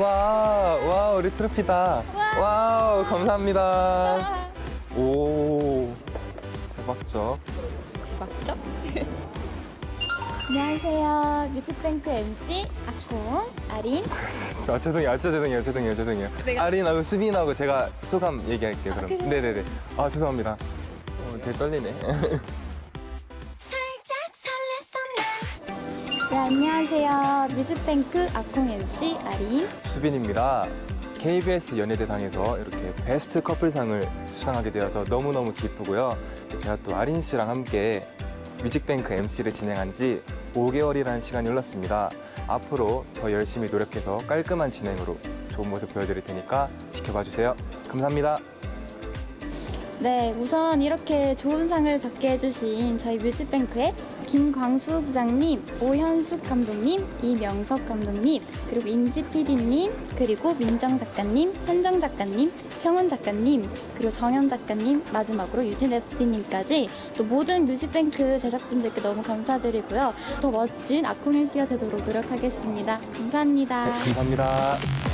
와, 와, 우리 트로피다. 와 우, 감사합니다. 오, 대박죠? 맞죠? 안녕하세요. 뮤직뱅크 MC 아콩 아린. 아, 죄송해요, 아, 진짜 죄송해요, 죄송해요, 죄송해요. 아린하고 수빈하고 제가 소감 얘기할게요, 그럼. 그래요? 네네네. 아, 죄송합니다. 어, 되게 떨리네. 네, 안녕하세요. 뮤직뱅크 아콩 MC 아린. 수빈입니다. KBS 연예대상에서 이렇게 베스트 커플상을 수상하게 되어서 너무너무 기쁘고요. 제가 또 아린 씨랑 함께 뮤직뱅크 MC를 진행한 지 5개월이라는 시간이 흘렀습니다. 앞으로 더 열심히 노력해서 깔끔한 진행으로 좋은 모습 보여드릴 테니까 지켜봐 주세요. 감사합니다. 네, 우선 이렇게 좋은 상을 받게 해주신 저희 뮤직뱅크의 김광수 부장님, 오현숙 감독님, 이명석 감독님, 그리고 인지 PD님, 그리고 민정 작가님, 현정 작가님, 형은 작가님, 그리고 정현 작가님, 마지막으로 유진 에디님까지 또 모든 뮤직뱅크 제작진들께 너무 감사드리고요. 더 멋진 MC가 되도록 노력하겠습니다. 감사합니다. 네, 감사합니다.